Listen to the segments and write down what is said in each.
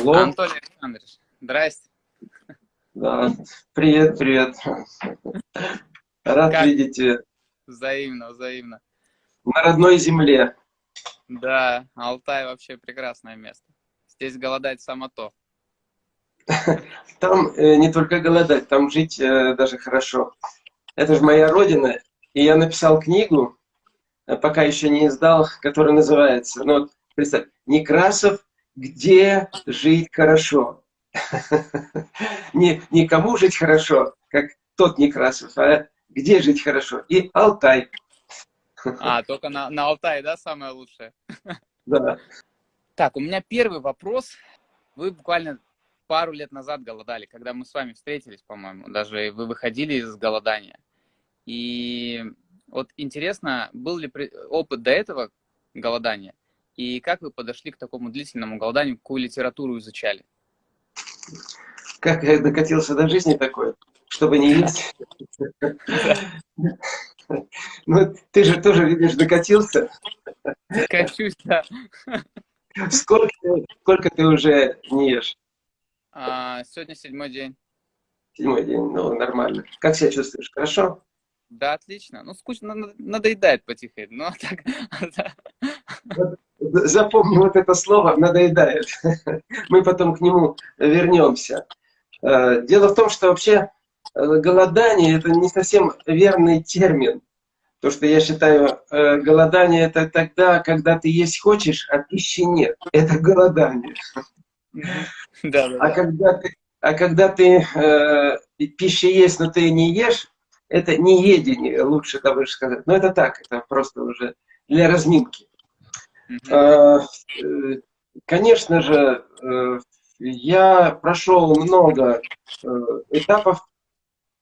Алло. Анатолий Александрович, здрасте. Да. Привет, привет. Рад Как? видеть э, Взаимно, взаимно. на родной земле. Да, Алтай вообще прекрасное место. Здесь голодать само то. Там э, не только голодать, там жить э, даже хорошо. Это же моя родина, и я написал книгу, э, пока еще не издал, которая называется, ну, представь, Некрасов «Где жить хорошо». Не, не кому жить хорошо, как тот Некрасов, а где жить хорошо. И Алтай. А, только на, на Алтае, да, самое лучшее? Да. Так, у меня первый вопрос. Вы буквально пару лет назад голодали, когда мы с вами встретились, по-моему, даже вы выходили из голодания. И вот интересно, был ли опыт до этого голодания? И как вы подошли к такому длительному голоданию, какую литературу изучали? Как я докатился до жизни такой, чтобы не есть. Ну, ты же тоже, видишь, докатился. Качусь, да. Сколько, сколько ты уже не ешь? А, сегодня седьмой день. Седьмой день, ну, нормально. Как себя чувствуешь? Хорошо? Да, отлично. Ну, скучно, надо- надоедает потихоньку. Но так, да. Запомни вот это слово «надоедает». Мы потом к нему вернемся. Э, Дело в том, что вообще э, голодание – это не совсем верный термин. То, что я считаю, э, голодание – это тогда, когда ты есть хочешь, а пищи нет. Это голодание. Да, да, А да. когда ты, а когда ты э, пища есть, но ты не ешь, это не едение, лучше того же сказать. Но это так, это просто уже для разминки. Э, э, Конечно же, э, я прошел много этапов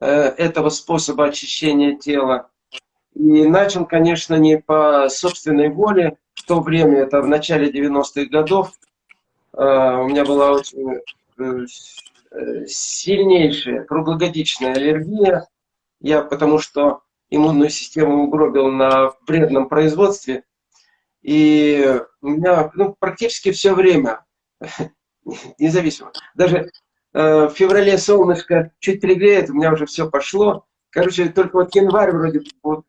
этого способа очищения тела. И начал, конечно, не по собственной воле. В то время, это в начале 90-х годов, у меня была очень сильнейшая круглогодичная аллергия. Я потому что иммунную систему угробил на вредном производстве. И у меня ну, практически все время, независимо, даже э, в феврале солнышко чуть пригреет, у меня уже все пошло. Короче, только вот январь вроде вот,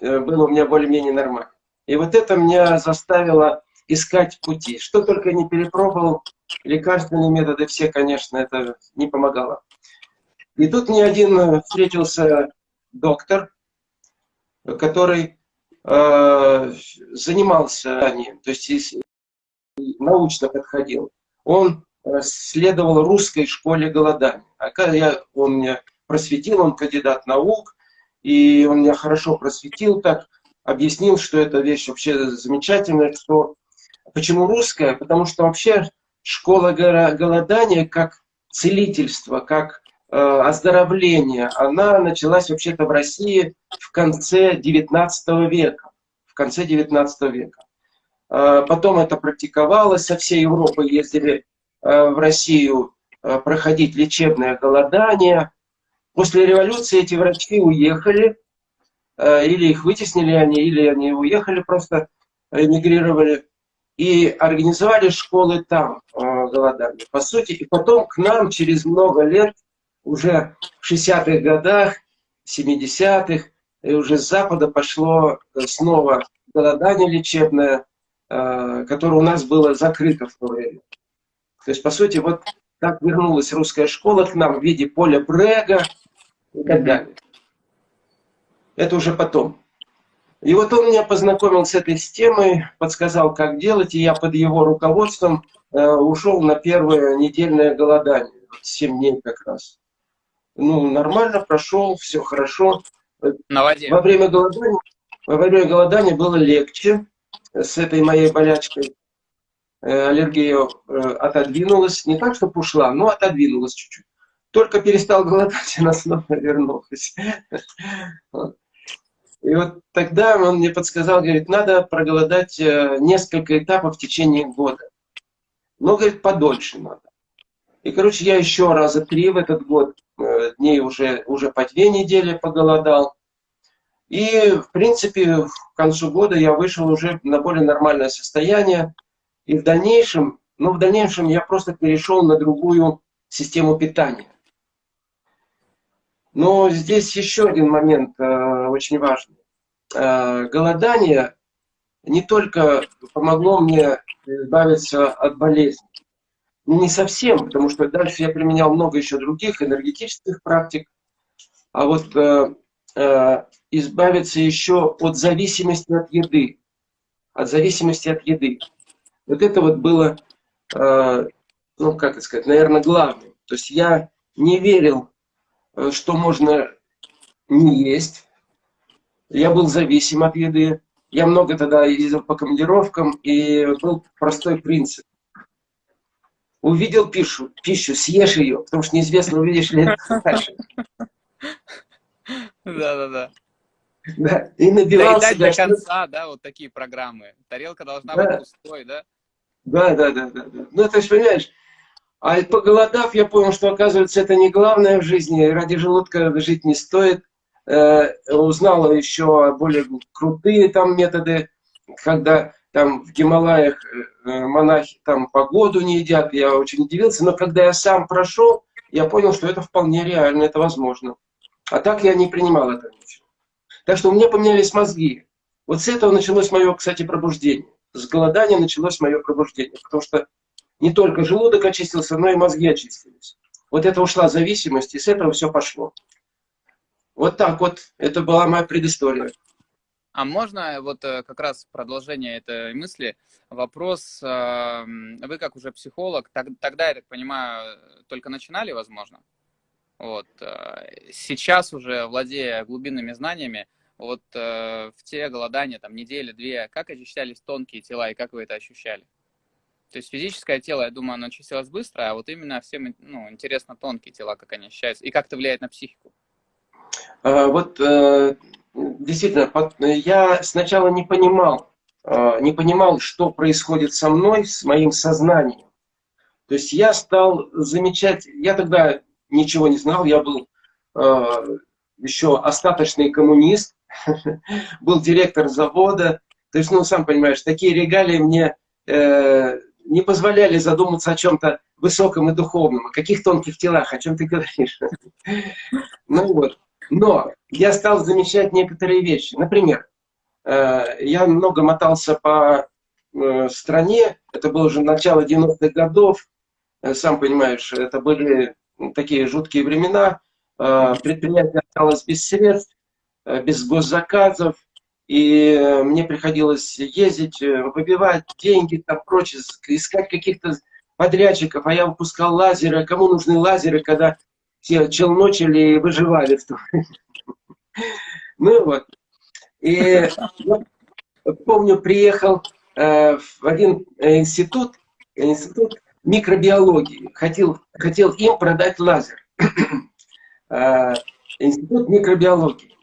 э, был у меня более-менее нормально. И вот это меня заставило искать пути. Что только не перепробовал, лекарственные методы все, конечно, это не помогало. И тут мне один э, встретился доктор, который э, занимался ранее, то есть научно подходил. Он следовал русской школе голодания. А когда я, он меня просветил, он кандидат наук, и он меня хорошо просветил так, объяснил, что эта вещь вообще замечательная, что почему русская, потому что вообще школа голодания как целительство, как э, оздоровление, она началась вообще-то в России в конце 19 века. В конце 19 века. Э, Потом это практиковалось, со всей Европы ездили э, в Россию проходить лечебное голодание. После революции эти врачи уехали, или их вытеснили они, или они уехали просто, эмигрировали, и организовали школы там голодания. По сути, и потом к нам через много лет, уже в 60-х годах, 70-х, и уже с Запада пошло э, снова голодание лечебное, э, которое у нас было закрыто в то время. То есть, по сути, вот так вернулась русская школа к нам в виде поля Брега и так далее. Это уже потом. И вот он меня познакомил с этой системой, подсказал, как делать, и я под его руководством э, ушел на первое недельное голодание, 7 дней как раз. Ну, нормально прошел, все хорошо. На воде. Во время голодания, во время голодания было легче с этой моей болячкой. Э, Аллергия э, отодвинулась, не так, чтобы ушла, но отодвинулась чуть-чуть. Только перестал голодать, она снова вернулась. И вот тогда он мне подсказал, говорит, надо проголодать э, несколько этапов в течение года. Но, говорит, подольше надо. И, короче, я еще раза три в этот год, э, дней уже, уже по две недели поголодал. И, в принципе, к концу года я вышел уже на более нормальное состояние. И в дальнейшем но в дальнейшем я просто перешел на другую систему питания. Но здесь еще один момент э, очень важный. Э, голодание не только помогло мне избавиться от болезни, ну, не совсем, потому что дальше я применял много еще других энергетических практик, а вот э, э, избавиться еще от зависимости от еды, от зависимости от еды. Вот это вот было, э, ну как это сказать, наверное, главным. То есть я не верил, э, что можно не есть. Я был зависим от еды. Я много тогда ездил по командировкам, и был простой принцип. Увидел пищу, пищу, съешь ее, потому что неизвестно, увидишь ли это дальше. Да-да-да. Да, и набивал Доедать себя. до конца, да, вот такие программы. Тарелка должна Да. быть пустой, да? Да, да, да, да, да. Ну, то есть, понимаешь, а поголодав, я понял, что, оказывается, это не главное в жизни, ради желудка жить не стоит. Э, узнала еще более крутые там методы, когда там в Гималаях э, монахи там погоду не едят, я очень удивился, но когда я сам прошел, я понял, что это вполне реально, это возможно. А так я не принимал это ничего. Так что у меня поменялись мозги. Вот с этого началось мое, кстати, пробуждение. С голодания началось мое пробуждение, потому что не только желудок очистился, но и мозги очистились. Вот это ушла зависимость, и с этого все пошло. Вот так вот, это была моя предыстория. А можно вот э, как раз продолжение этой мысли, вопрос, э, вы как уже психолог, тогда, я так понимаю, только начинали, возможно? Вот. э, Сейчас уже, владея глубинными знаниями, вот э, в те голодания, там, недели-две, как очищались тонкие тела и как вы это ощущали? То есть физическое тело, я думаю, оно очистилось быстро, а вот именно всем ну, интересно тонкие тела, как они ощущаются, и как это влияет на психику. А, Вот действительно, под- я сначала не понимал, э, не понимал, что происходит со мной, с моим сознанием. То есть я стал замечать, я тогда ничего не знал, я был э, еще остаточный коммунист, был директор завода. То есть, ну, сам понимаешь, такие регалии мне э, не позволяли задуматься о чем-то высоком и духовном, о каких тонких телах, о чем ты говоришь. Ну вот. Но я стал замечать некоторые вещи. Например, э, я много мотался по э, стране, это было уже начало 90-х годов, Э, сам понимаешь, это были такие жуткие времена, предприятие осталось без средств, без госзаказов, и мне приходилось ездить, выбивать деньги, там прочее, ск- искать каких-то подрядчиков, а я выпускал лазеры. Кому нужны лазеры, когда челночили и выживали в том? Ну вот. И помню, приехал э, в один э, институт, институт микробиологии. Хотел, хотел им продать лазер. Э, Институт микробиологии.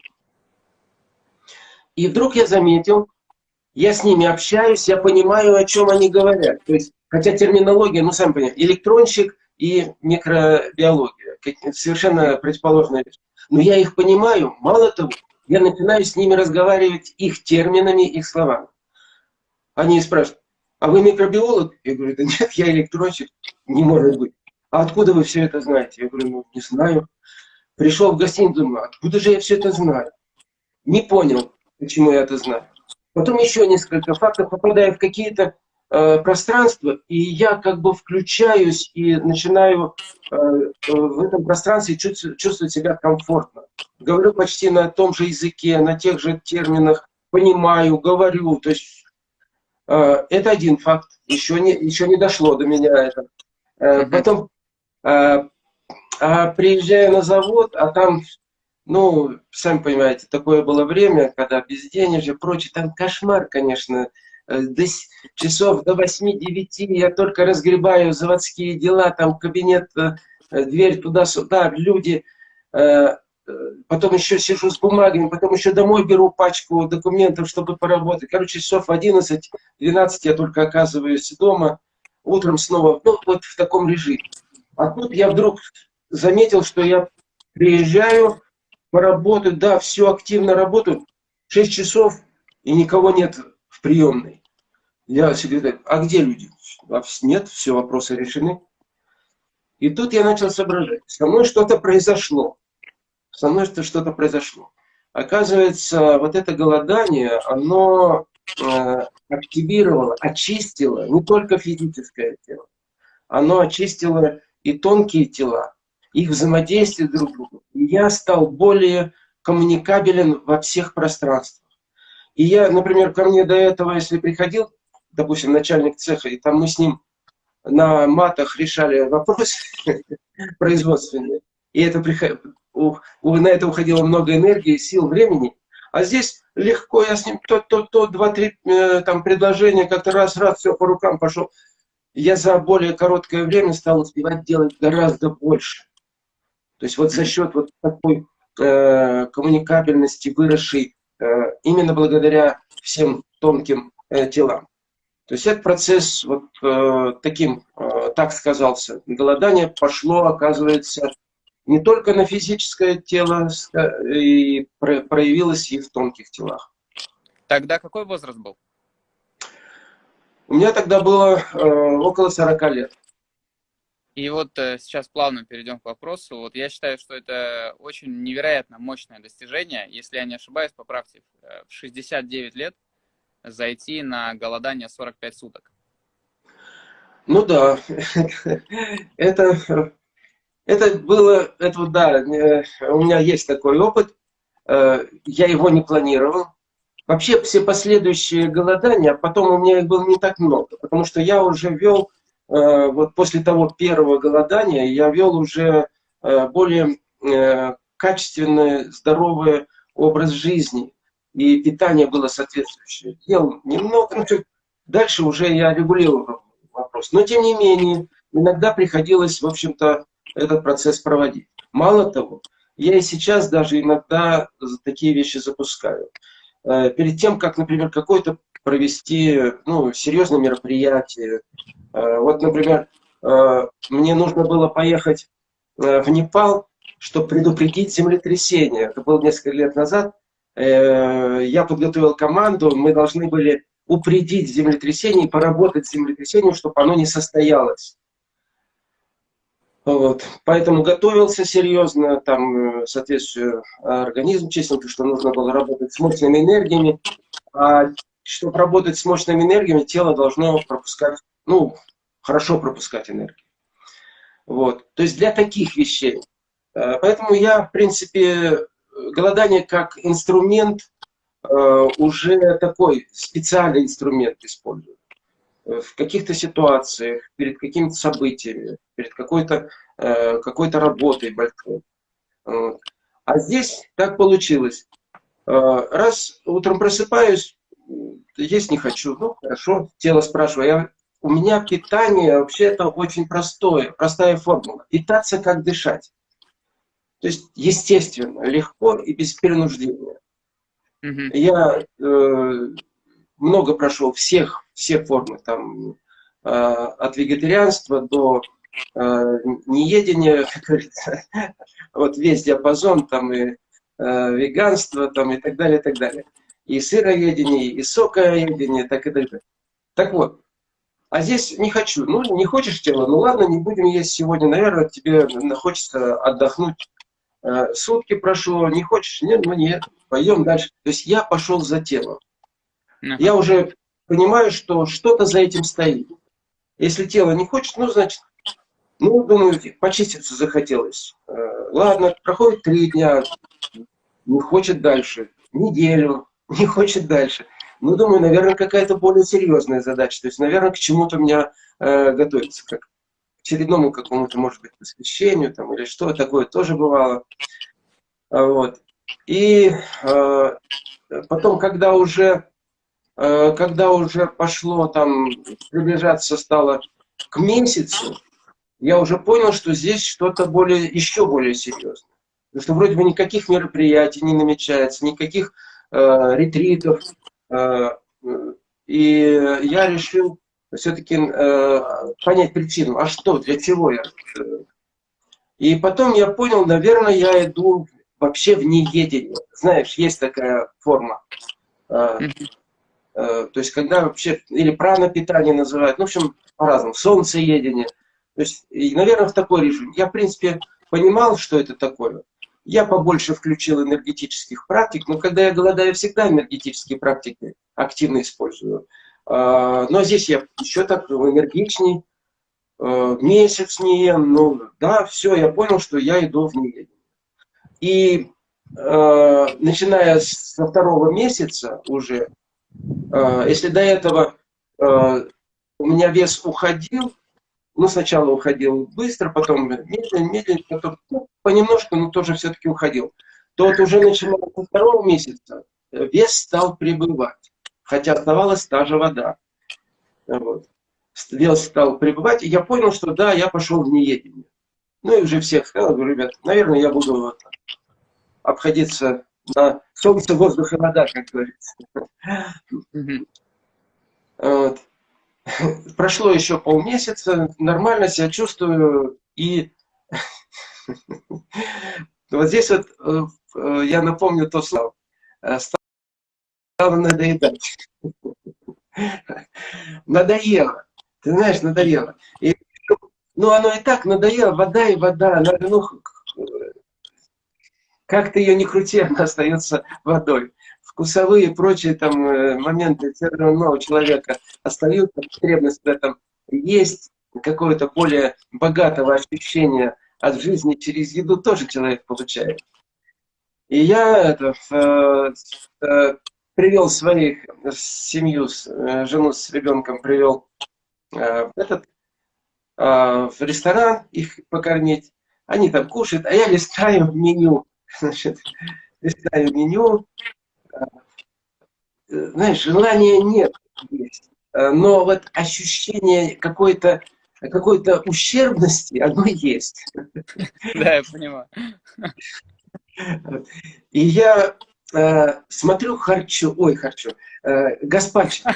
И вдруг я заметил, я с ними общаюсь, я понимаю, о чем они говорят. То есть, хотя терминология, ну, сам понимаете, электронщик и микробиология, совершенно противоположная вещь. Но я их понимаю, мало того, я начинаю с ними разговаривать их терминами, их словами. Они спрашивают, а вы микробиолог? Я говорю, да нет, я электронщик. Не может быть. А откуда вы все это знаете? Я говорю, ну, не знаю. Пришел в гостиницу, думаю, откуда же я все это знаю? Не понял, почему я это знаю. Потом еще несколько фактов, попадаю в какие-то э, пространства, и я как бы включаюсь и начинаю э, э, в этом пространстве чувствовать, себя комфортно. Говорю почти на том же языке, на тех же терминах, понимаю, говорю. То есть это один факт. Еще не, еще не дошло до меня это. Потом а приезжаю на завод, а там, ну, сами понимаете, такое было время, когда безденежье, прочее, там кошмар, конечно. Э, До часов до 8-9 я только разгребаю заводские дела, там кабинет, э, э, дверь туда-сюда, люди. Потом еще сижу с бумагами, потом еще домой беру пачку документов, чтобы поработать. Короче, часов в 11-12 я только оказываюсь дома. Утром снова, ну, вот в таком режиме. А тут я вдруг заметил, что я приезжаю, поработаю, да, все активно работаю, 6 часов, и никого нет в приемной. Я секретарь, а где люди? «А нет, все, вопросы решены. И тут я начал соображать, со мной что-то произошло. Со мной что-то произошло. Оказывается, вот это голодание, оно э, активировало, очистило не только физическое тело, оно очистило и тонкие тела, их взаимодействие друг с другом. Я стал более коммуникабелен во всех пространствах. И я, например, ко мне до этого, если приходил, допустим, начальник цеха, и там мы с ним на матах решали вопросы производственные, и это на это уходило много энергии, сил, времени. А здесь легко, я с ним то, то, то, два-три э, там предложения, как-то раз, раз, все по рукам пошел. Я за более короткое время стал успевать делать гораздо больше. То есть вот за счет вот такой э, коммуникабельности, выросшей именно благодаря всем тонким э, телам. То есть этот процесс вот э, таким, э, так сказался, голодание пошло, оказывается, не только на физическое тело, и проявилось и в тонких телах. Тогда какой возраст был? У меня тогда было э, около 40 лет. И вот э, сейчас плавно перейдем к вопросу. Вот я считаю, что это очень невероятно мощное достижение. Если я не ошибаюсь, поправьте, э, в 69 лет зайти на голодание 45 суток. Ну да, это, это было, это да, э, у меня есть такой опыт, я его не планировал. Вообще все последующие голодания, потом у меня их было не так много, потому что я уже вел, вот после того первого голодания, я вел уже более качественный, здоровый образ жизни и питание было соответствующее. Ел немного, ну, дальше уже я регулировал вопрос. Но тем не менее, иногда приходилось, в общем-то, этот процесс проводить. Мало того, я и сейчас даже иногда такие вещи запускаю. Э, перед тем, как, например, какое-то провести ну, серьезное мероприятие. Э, вот, например, э, мне нужно было поехать в Непал, чтобы предупредить землетрясение. Это было несколько лет назад. Э, я подготовил команду, мы должны были упредить землетрясение и поработать с землетрясением, чтобы оно не состоялось. Вот. Поэтому готовился серьезно, там, э, соответственно, организм честненько, что нужно было работать с мощными энергиями. А чтобы работать с мощными энергиями, тело должно пропускать, ну, хорошо пропускать энергию. Вот. То есть для таких вещей. Э, поэтому я, в принципе, голодание как инструмент, э, уже такой специальный инструмент использую. В каких-то ситуациях, перед какими-то событиями, перед какой-то э, какой, -то, работой большой. А здесь так получилось. Раз утром просыпаюсь, есть не хочу, ну хорошо, тело спрашивает. Я, у меня питание вообще это очень простое, простая формула. Питаться как дышать. То есть, естественно, легко и без перенуждения. Mm Я э, много прошел всех, все формы, там, э, от вегетарианства до э, неедения, как говорится, вот весь диапазон, там, и э, веганство, там, и так далее, и так далее. И сыроедение, и сокоедение, так и далее. Так вот, а здесь не хочу. Ну, не хочешь тело, ну ладно, не будем есть сегодня. Наверное, тебе хочется отдохнуть Э, сутки прошло, не хочешь? Нет, ну нет, пойдем дальше. То есть я пошел за телом. Я уже понимаю, что что-то за этим стоит. Если тело не хочет, ну, значит, ну, думаю, почиститься захотелось. Э, ладно, проходит три дня, не хочет дальше, неделю, не хочет дальше. Ну, думаю, наверное, какая-то более серьезная задача. То есть, наверное, к чему-то меня э, готовится, как очередному какому-то, может быть, посвящению там, или что такое тоже бывало. А, вот. И э, потом, когда уже, э, когда уже пошло там, приближаться стало к месяцу, я уже понял, что здесь что-то более, еще более серьезное. Потому что вроде бы никаких мероприятий не намечается, никаких э, ретритов. Э, и я решил все-таки э, понять причину, а что, для чего я. И потом я понял, наверное, я иду вообще в неедение. Знаешь, есть такая форма. Э, то есть, когда вообще, или пранопитание называют, ну, в общем, по-разному, солнцеедение. То есть, и, наверное, в такой режим. Я, в принципе, понимал, что это такое. Я побольше включил энергетических практик, но когда я голодаю, всегда энергетические практики активно использую. А, но здесь я еще так энергичней, э, месяц не ем, ну да, все, я понял, что я иду в неедение. И э, начиная со второго месяца уже, если до этого у меня вес уходил, ну, сначала уходил быстро, потом медленно, медленно, потом ну, понемножку, но тоже все-таки уходил. То вот уже начиная со второго месяца вес стал прибывать, хотя оставалась та же вода. Вот. Вес стал прибывать, и я понял, что да, я пошел в неедение. Ну и уже всех сказал, говорю, ребят, наверное, я буду вот, обходиться на солнце, воздух и вода, как говорится. Вот. Прошло еще полмесяца, нормально себя чувствую, и вот здесь вот э, я напомню то слово. Э, стало надоедать. Надоело. Ты знаешь, надоело. И, ну, оно и так надоело, вода и вода. Надо, ну, как ты ее не крути, она остается водой вкусовые и прочие там э, моменты все равно у человека остаются, потребность в этом есть, какое-то более богатого ощущения от жизни через еду тоже человек получает. И я это, э, э, привел своих семью, э, жену с ребенком привел этот в ресторан их покормить. Они там кушают, а я листаю меню. Значит, листаю меню, знаешь, желания нет, но вот ощущение какой-то какой-то ущербности, оно есть. Да, я понимаю. И я э, смотрю харчу, ой, харчу, э, гаспачо.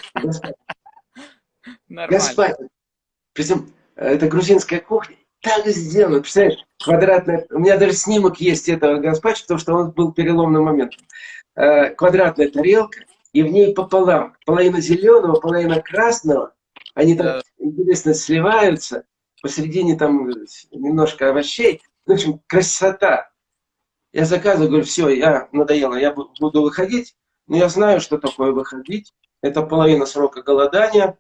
Гаспачо. Причем это грузинская кухня. Так сделано, представляешь, квадратная, у меня даже снимок есть этого гаспачо, потому что он был переломным моментом. Э, квадратная тарелка, и в ней пополам, половина зеленого, половина красного, они так интересно сливаются, посередине там немножко овощей, в общем, красота. Я заказываю, говорю, все, я надоело, я буду выходить, но я знаю, что такое выходить. Это половина срока голодания.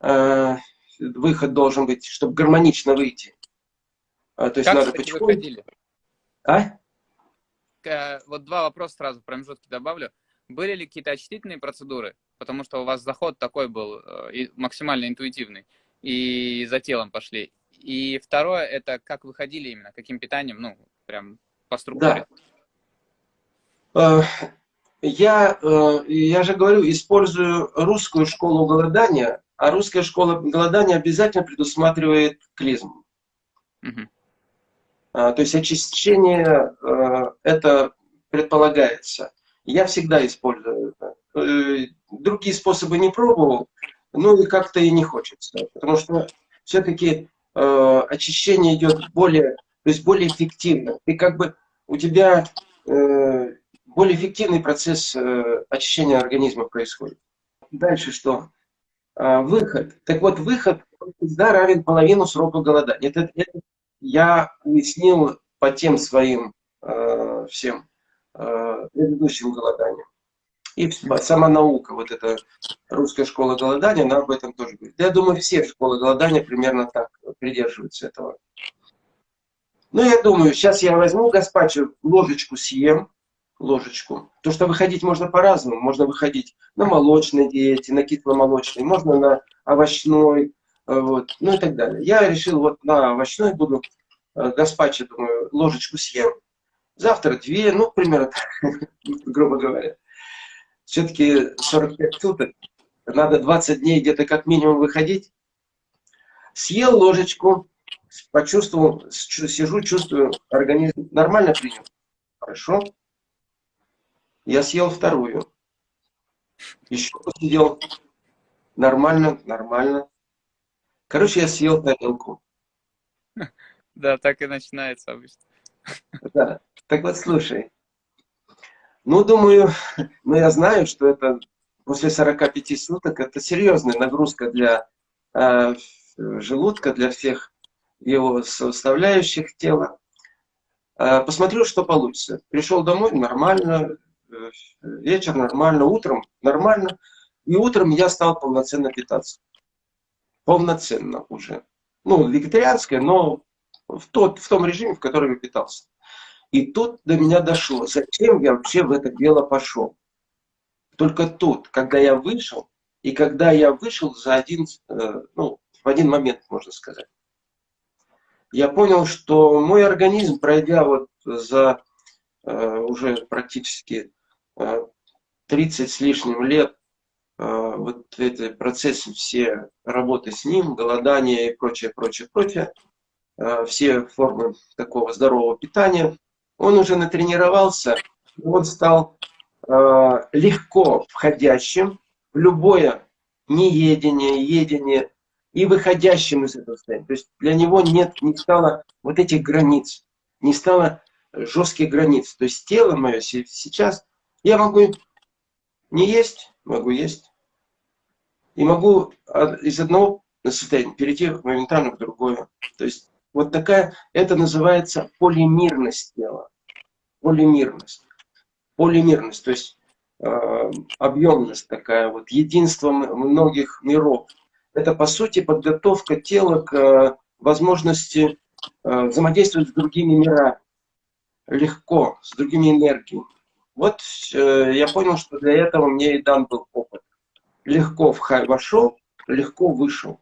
Э, выход должен быть, чтобы гармонично выйти. А, то есть как, надо кстати, потихоньку... выходили? А? Вот два вопроса сразу промежутке добавлю. Были ли какие-то очистительные процедуры? Потому что у вас заход такой был э, максимально интуитивный. И за телом пошли. И второе, это как выходили именно, каким питанием, ну, прям по структуре. Да. Э, я, я же говорю, использую русскую школу голодания, а русская школа голодания обязательно предусматривает клизму. Угу. То есть очищение это предполагается. Я всегда использую это. Другие способы не пробовал, ну и как-то и не хочется. Потому что все-таки э, очищение идет более, то есть более эффективно. И как бы у тебя э, более эффективный процесс э, очищения организма происходит. Дальше что? Э, выход. Так вот, выход всегда равен половину срока голодания. Это, это я уяснил по тем своим э, всем Э, предыдущим голоданием. И сама наука, вот эта русская школа голодания, она об этом тоже говорит. Я думаю, все школы голодания примерно так придерживаются этого. Ну, я думаю, сейчас я возьму гаспачо, ложечку съем, ложечку. То, что выходить можно по-разному. Можно выходить на молочной диете, на кисломолочной, можно на овощной, э, вот, ну и так далее. Я решил вот на овощной буду э, гаспачо, думаю, ложечку съем завтра две, ну, примерно, грубо говоря. Все-таки 45 суток, надо 20 дней где-то как минимум выходить. Съел ложечку, почувствовал, сижу, чувствую, организм нормально принял. Хорошо. Я съел вторую. Еще посидел. Нормально, нормально. Короче, я съел тарелку. Да, так и начинается обычно. Да. Так вот, слушай. Ну, думаю, ну я знаю, что это после 45 суток это серьезная нагрузка для э, желудка, для всех его составляющих тела. Э, посмотрю, что получится. Пришел домой, нормально, э, вечер нормально, утром нормально. И утром я стал полноценно питаться. Полноценно уже. Ну, вегетарианское, но в, тот, в том режиме, в котором я питался. И тут до меня дошло, зачем я вообще в это дело пошел. Только тут, когда я вышел, и когда я вышел за один, э, ну, в один момент, можно сказать, я понял, что мой организм, пройдя вот за э, уже практически э, 30 с лишним лет, э, вот эти процессы все работы с ним, голодание и прочее, прочее, прочее, э, все формы такого здорового питания, он уже натренировался, он стал э, легко входящим в любое неедение, едение и выходящим из этого состояния. То есть для него нет, не стало вот этих границ, не стало жестких границ. То есть тело мое сейчас, я могу не есть, могу есть. И могу из одного состояния перейти моментально в другое. То есть вот такая, это называется полимерность тела. Полимерность. Полимерность, то есть э, объемность такая, вот единство многих миров. Это по сути подготовка тела к э, возможности э, взаимодействовать с другими мирами. Легко, с другими энергиями. Вот э, я понял, что для этого мне и дан был опыт. Легко вошел, легко вышел.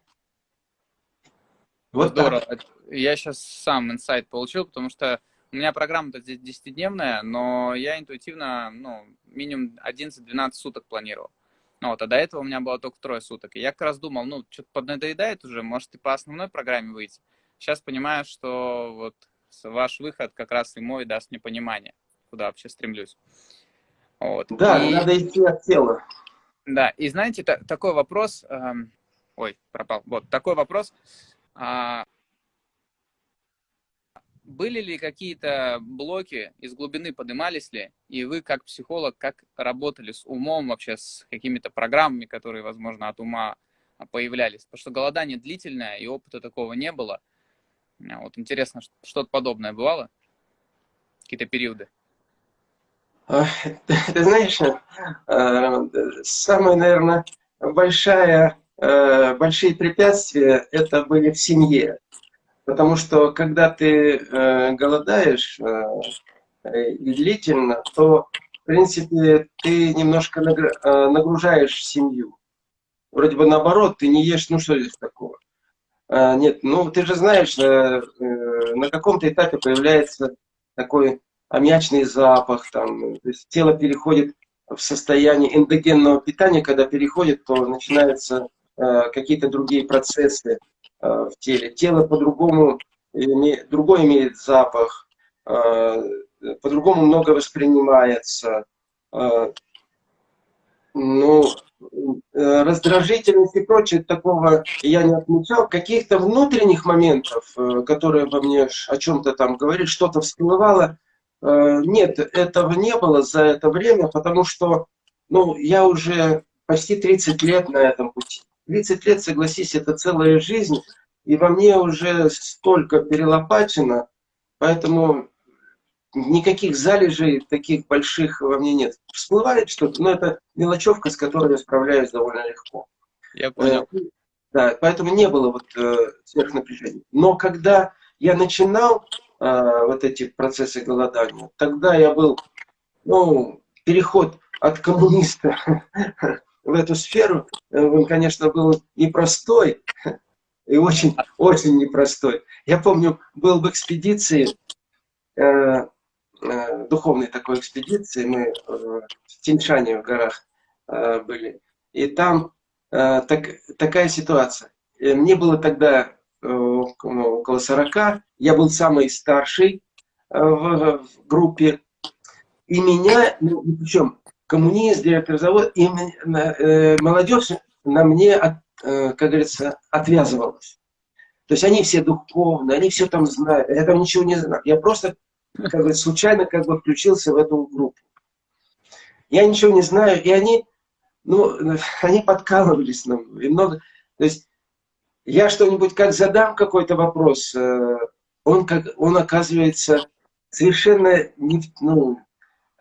Вот Здорово. Так я сейчас сам инсайт получил, потому что у меня программа-то здесь 10-дневная, но я интуитивно, ну, минимум 11-12 суток планировал. Ну, вот, а до этого у меня было только трое суток. И я как раз думал, ну, что-то поднадоедает уже, может, и по основной программе выйти. Сейчас понимаю, что вот ваш выход как раз и мой даст мне понимание, куда вообще стремлюсь. Вот. Да, и... надо идти от тела. Да, и знаете, такой вопрос... Эм... Ой, пропал. Вот, такой вопрос. А, были ли какие-то блоки из глубины, поднимались ли, и вы как психолог, как работали с умом вообще, с какими-то программами, которые, возможно, от ума появлялись? Потому что голодание длительное, и опыта такого не было. А вот интересно, что-то подобное бывало? Какие-то периоды? Ты знаешь, э, самая, наверное, большая, большие препятствия это были в семье. Потому что когда ты э, голодаешь э, и длительно, то, в принципе, ты немножко э, нагружаешь семью. Вроде бы наоборот, ты не ешь, ну что здесь такого? Нет, ну ты же знаешь, э, э, на каком-то этапе появляется такой аммиачный запах, там, то есть тело переходит в состояние эндогенного питания, когда переходит, то начинаются э, какие-то другие процессы, Э, в теле. Тело по-другому, другой имеет запах, э, по-другому много воспринимается. Э, ну, раздражительность и прочее, такого я не отмечал. Каких-то внутренних моментов, которые во мне о чем-то там говорили, что-то всплывало, нет, этого не было за это время, потому что ну, я уже почти 30 лет на этом пути. 30 лет, согласись, это целая жизнь, и во мне уже столько перелопачено, поэтому никаких залежей таких больших во мне нет. Всплывает что-то, но это мелочевка, с которой я справляюсь довольно легко. Я понял. Э, да, поэтому не было вот э, сверхнапряжения. Но когда я начинал э, вот эти процессы голодания, тогда я был, ну, переход от коммуниста в эту сферу, э, он, конечно, был непростой и очень, очень непростой. Я помню, был в экспедиции, э, э, духовной такой экспедиции, мы э, в Тиньшане в горах э, были, и там э, так, такая ситуация. Мне было тогда э, около 40, я был самый старший э, в, в группе, и меня, ну, причем коммунист, директор и э, молодежь на мне, э, как говорится, отвязывалась. То есть они все духовные, они все там знают, я там ничего не знаю. Я просто, как говорится, случайно как бы включился в эту группу. Я ничего не знаю, и они ну, они подкалывались нам. И много, то есть я что-нибудь как задам какой-то вопрос, э, он, как, он оказывается совершенно не, ну,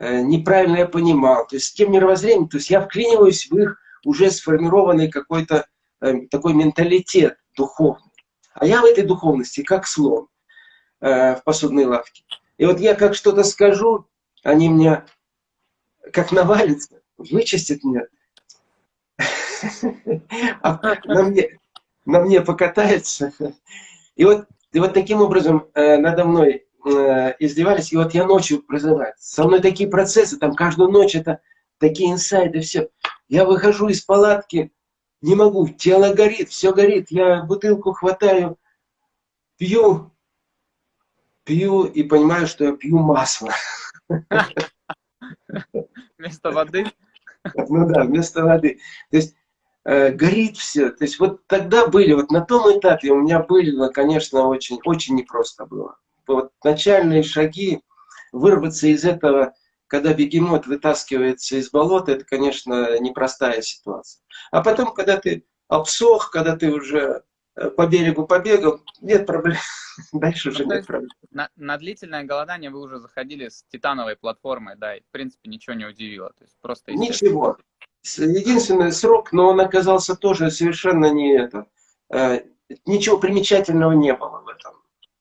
неправильно я понимал. То есть с тем мировоззрением, то есть я вклиниваюсь в их уже сформированный какой-то э, такой менталитет духовный. А я в этой духовности как слон в посудной лавке. И вот я как что-то скажу, они меня как навалятся, вычистят меня. А на мне, на мне покатается. И вот, и вот таким образом э, надо мной э, издевались. И вот я ночью прозываю. Со мной такие процессы, там каждую ночь это такие инсайды, все. Я выхожу из палатки, не могу, тело горит, все горит. Я бутылку хватаю, пью, пью и понимаю, что я пью масло. Вместо воды? Ну да, вместо воды. То есть э, горит все. То есть вот тогда были, вот на том этапе у меня было, конечно, очень, очень непросто было. Вот начальные шаги, вырваться из этого, когда бегемот вытаскивается из болота, это, конечно, непростая ситуация. А потом, когда ты обсох, когда ты уже э, по берегу побегал, нет проблем. Дальше уже ну, нет проблем. На, на длительное голодание вы уже заходили с титановой платформой, да, и в принципе ничего не удивило. То есть просто Ничего единственный срок, но он оказался тоже совершенно не это. Э, ничего примечательного не было в этом.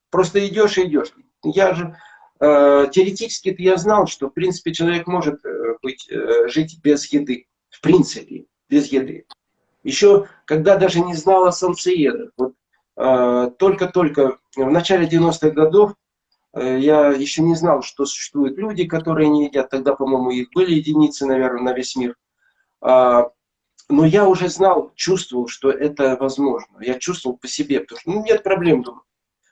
Просто идешь и идешь. Я же э, теоретически я знал, что в принципе человек может э, быть, жить без еды. В принципе, без еды. Еще когда даже не знал о солнцеедах. Вот только-только в начале 90-х годов я еще не знал, что существуют люди, которые не едят. Тогда, по-моему, их были единицы, наверное, на весь мир. А, но я уже знал, чувствовал, что это возможно. Я чувствовал по себе, потому что ну, нет проблем, думаю.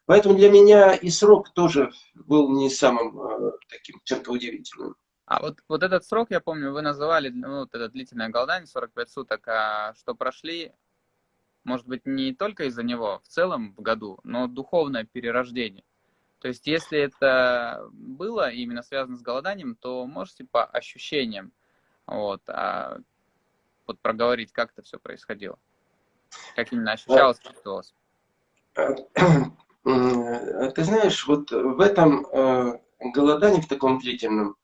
Поэтому для меня и срок тоже был не самым э, таким чем-то удивительным. А вот, вот этот срок, я помню, вы называли, ну, вот это длительное голодание, 45 суток, а что прошли, может быть, не только из-за него в целом в году, но духовное перерождение. То есть, если это было именно связано с голоданием, то можете по ощущениям, вот, а вот проговорить, как это все происходило? Как именно ощущалось, чувствовалось? Ты знаешь, вот в этом э, голодании, в таком длительном,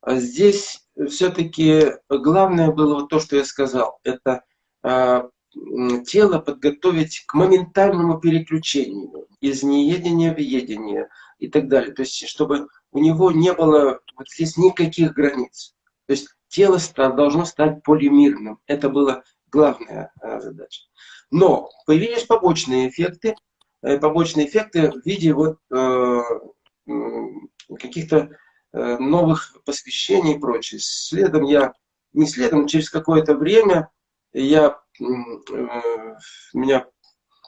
а здесь все-таки главное было вот то, что я сказал. Это а, тело подготовить к моментальному переключению из неедения в едение и так далее. То есть, чтобы у него не было вот здесь никаких границ. То есть тело должно стать полимерным. Это была главная э, задача. Но появились побочные эффекты, э, побочные эффекты в виде вот э, каких-то новых посвящений и прочее. Следом я, не следом, через какое-то время я, меня,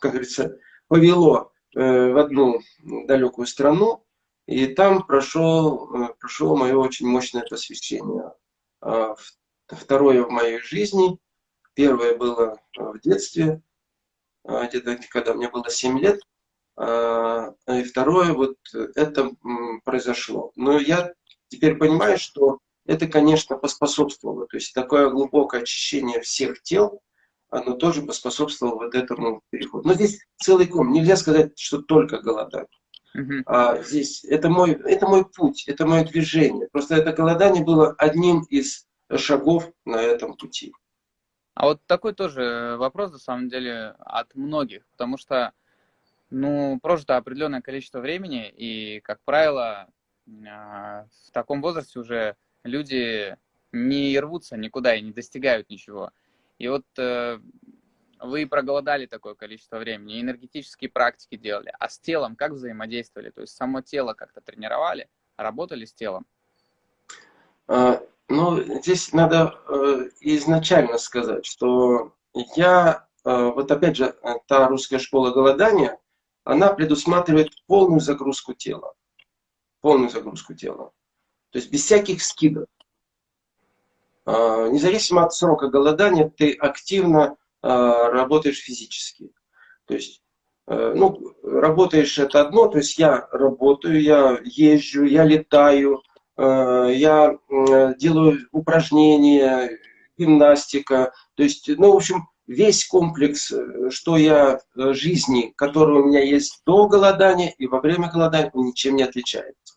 как говорится, повело в одну далекую страну, и там прошел, прошло мое очень мощное посвящение а, второе в моей жизни. Первое было в детстве, где-то когда мне было 7 лет. И второе, вот это произошло. Но я теперь понимаю, что это, конечно, поспособствовало. То есть такое глубокое очищение всех тел, оно тоже поспособствовало вот этому переходу. Но здесь целый ком. Нельзя сказать, что только голодание. А здесь это мой, это мой путь, это мое движение. Просто это голодание было одним из шагов на этом пути. А вот такой тоже вопрос, на самом деле, от многих, потому что, ну, прожито определенное количество времени, и, как правило, а, в таком возрасте уже люди не рвутся никуда и не достигают ничего. И вот э, вы проголодали такое количество времени, энергетические практики делали, а с телом как взаимодействовали? То есть само тело как-то тренировали, работали с телом? Ну, здесь надо э, изначально сказать, что я, э, вот опять же, та русская школа голодания, она предусматривает полную загрузку тела. Полную загрузку тела. То есть без всяких скидок. Э, независимо от срока голодания, ты активно а, работаешь физически. То есть, э, ну, работаешь это одно, то есть я работаю, я езжу, я летаю, э, я делаю упражнения, гимнастика. То есть, ну, в общем, весь комплекс, э, что я э, жизни, который у меня есть до голодания и во время голодания, ничем не отличается.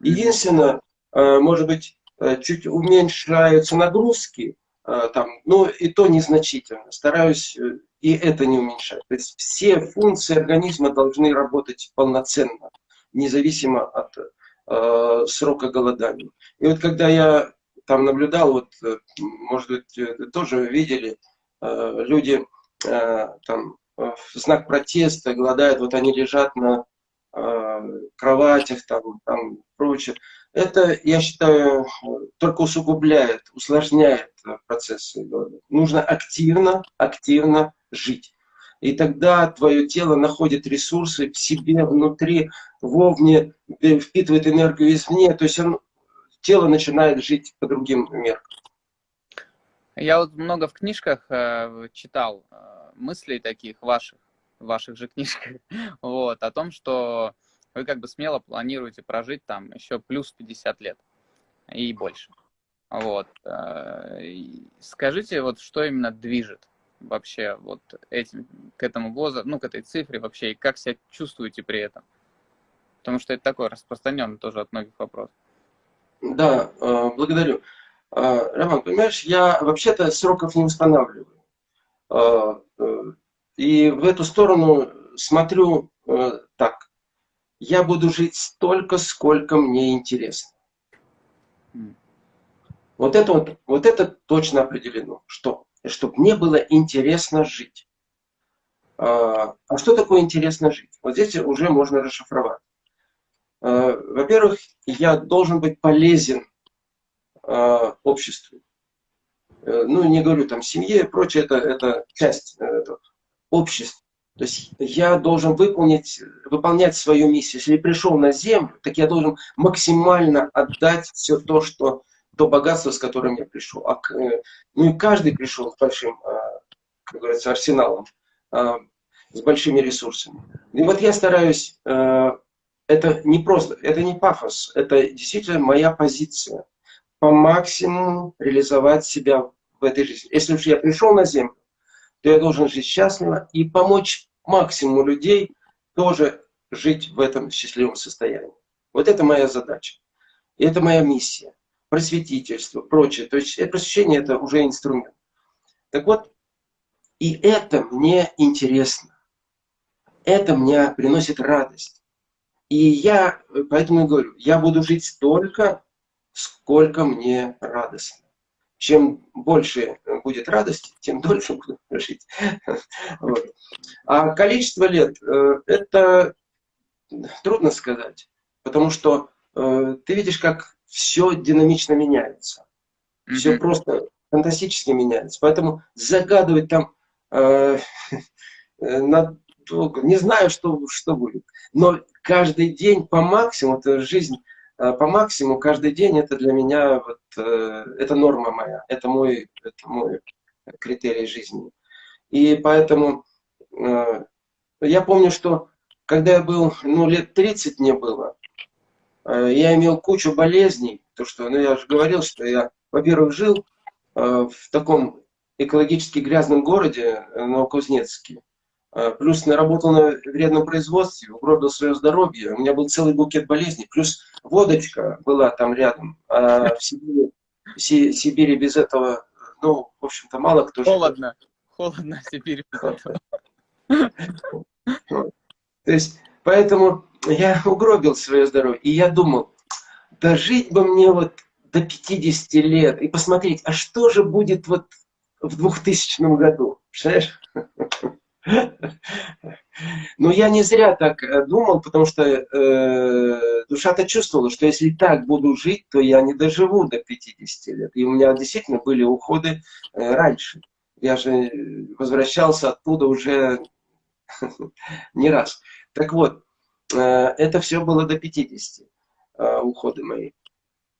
Единственное, э, может быть, чуть уменьшаются нагрузки, там, но и то незначительно. Стараюсь и это не уменьшать. То есть все функции организма должны работать полноценно, независимо от э, срока голодания. И вот когда я там наблюдал, вот, может быть, тоже видели, Э, люди э, там в знак протеста голодают, вот они лежат на э, кроватях, там, там прочее. Это, я считаю, только усугубляет, усложняет процесс голода. Нужно активно, активно жить. И тогда твое тело находит ресурсы в себе, внутри, вовне, впитывает энергию извне. То есть он, тело начинает жить по другим меркам. Я вот много в книжках э, читал э, мыслей таких ваших, ваших же книжках, вот, о том, что вы как бы смело планируете прожить там еще плюс 50 лет и больше. Вот. Э, скажите, вот что именно движет вообще вот этим, к этому возрасту, ну, к этой цифре вообще, и как себя чувствуете при этом? Потому что это такой распространенный тоже от многих вопрос. Да, э, благодарю. А, Роман, понимаешь, я вообще-то сроков не устанавливаю. А, э, и в эту сторону смотрю э, так. Я буду жить столько, сколько мне интересно. Вот это, вот, вот это точно определено. Что? Чтобы мне было интересно жить. А, а что такое интересно жить? Вот здесь уже можно расшифровать. Во-первых, я должен быть полезен э, обществу. Э, ну, не говорю там семье и прочее, это, это часть э, этого общества. То есть я должен выполнить, выполнять свою миссию. Если я пришел на землю, так я должен максимально отдать все то, что то богатство, с которым я пришел. А, э, ну и каждый пришел с большим, а, как говорится, арсеналом, а, с большими ресурсами. И вот я стараюсь, это не просто, это не пафос, это действительно моя позиция по максимуму реализовать себя в этой жизни. Если уж я пришел на Землю, то я должен жить счастливо и помочь максимуму людей тоже жить в этом счастливом состоянии. Вот это моя задача. И это моя миссия. Просветительство, прочее. То есть просвещение это уже инструмент. Так вот, и это мне интересно. Это мне приносит радость. И я, поэтому и говорю, я буду жить столько, сколько мне радостно. Чем больше будет радости, тем дольше буду жить. Вот. А количество лет, э, это трудно сказать, потому что э, ты видишь, как все динамично меняется. Все mm -hmm. просто фантастически меняется. Поэтому загадывать там э, надолго, не знаю, что, что будет. Но каждый день по максимуму, это жизнь Э, по максимуму каждый день это для меня вот, э, это норма моя, это мой, это мой критерий жизни. И поэтому э, я помню, что когда я был, ну, лет 30 мне было, я имел кучу болезней, то что, ну, я же говорил, что я, во-первых, жил в таком экологически грязном городе, Новокузнецке, а, плюс наработал на вредном производстве, угробил свое здоровье. У меня был целый букет болезней. Плюс водочка была там рядом. А в Сибири, в Сибири без этого, ну, в общем-то, мало кто Холодно. Живет. Холодно в Сибири без этого. То есть, поэтому я угробил свое здоровье. И я думал, дожить бы мне вот до 50 лет и посмотреть, а что же будет вот в 2000 году. Представляешь? Но я не зря так э, думал, потому что э, душа-то чувствовала, что если так буду жить, то я не доживу до 50 лет. И у меня действительно были уходы э, раньше. Я же возвращался оттуда уже не раз. Так вот, э, это все было до 50 э, уходы мои.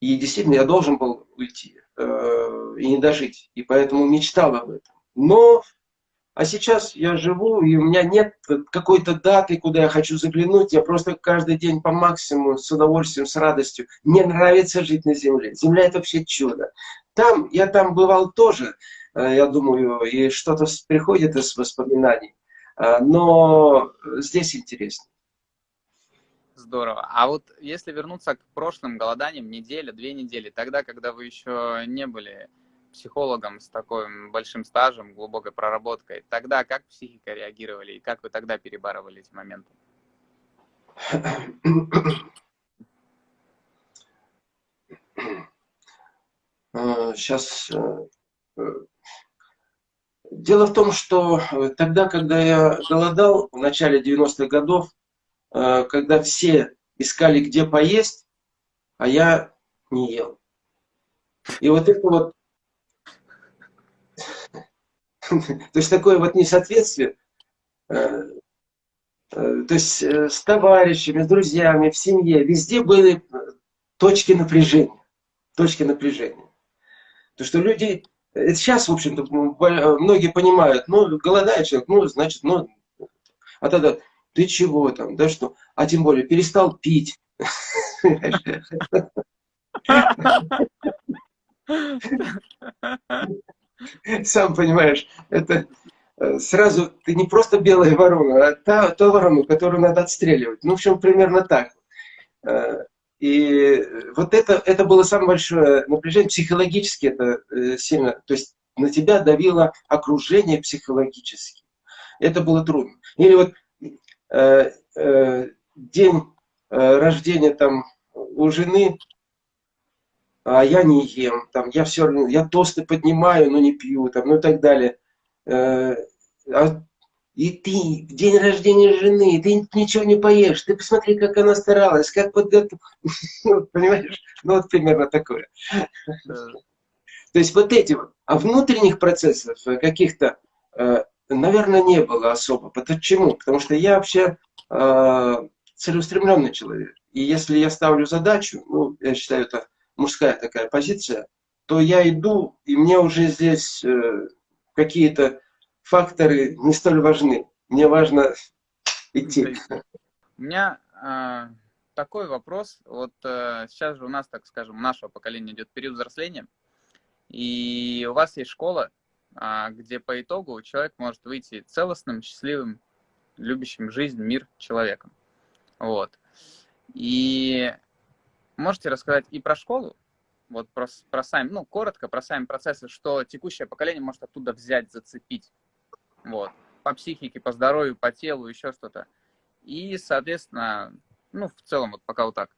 И действительно, я должен был уйти э, и не дожить. И поэтому мечтал об этом. Но а сейчас я живу, и у меня нет какой-то даты, куда я хочу заглянуть. Я просто каждый день по максимуму, с удовольствием, с радостью. Мне нравится жить на Земле. Земля – это вообще чудо. там, я там бывал тоже, я думаю, и что-то приходит из воспоминаний. Э, но здесь интереснее. Здорово. А вот если вернуться к прошлым голоданиям, неделя, две недели, тогда, когда вы еще не были психологом с таким большим стажем, глубокой проработкой, тогда как психика реагировали и как вы тогда перебарывали эти моменты? Сейчас э, э, Дело в том, что э, тогда, когда я голодал, в начале 90-х годов, когда все искали, где поесть, а я не ел. И вот это вот то есть такое вот несоответствие, э, э, то есть э, с товарищами, с друзьями, в семье, везде были точки напряжения. Точки напряжения. То, что люди, сейчас, в общем-то, многие понимают, ну, голодает человек, ну, значит, ну, а тогда, ты чего там, да что, а тем более, перестал пить. Сам понимаешь, это э, сразу ты не просто белая ворона, а та, та ворона, которую надо отстреливать. Ну, в общем, примерно так. Э, и вот это, это было самое большое напряжение, психологически это э, сильно, то есть на тебя давило окружение психологически. Это было трудно. Или вот э, э, день э, рождения там у жены, а я не ем, там, я все я тосты поднимаю, но не пью, там, ну и так далее. Э, а, и ты день рождения жены, ты ничего не поешь, ты посмотри, как она старалась, как подготовила, ну, понимаешь, ну вот примерно такое. То есть вот эти вот, а внутренних процессов э, каких-то, э, наверное, не было особо. Почему? Потому что я вообще целеустремленный человек. И если я ставлю задачу, ну, я считаю это мужская такая позиция, то я иду, и мне уже здесь э, какие-то факторы не столь важны. Мне важно идти. У меня э, такой вопрос. Вот э, сейчас же у нас, так скажем, нашего поколения идет период взросления, и у вас есть школа, э, где по итогу человек может выйти целостным, счастливым, любящим жизнь, мир человеком. Вот. И можете рассказать и про школу, вот про, про сами, ну, коротко про сами процессы, что текущее поколение может оттуда взять, зацепить. Вот. По психике, по здоровью, по телу, еще что-то. И, соответственно, ну, в целом, вот пока вот так.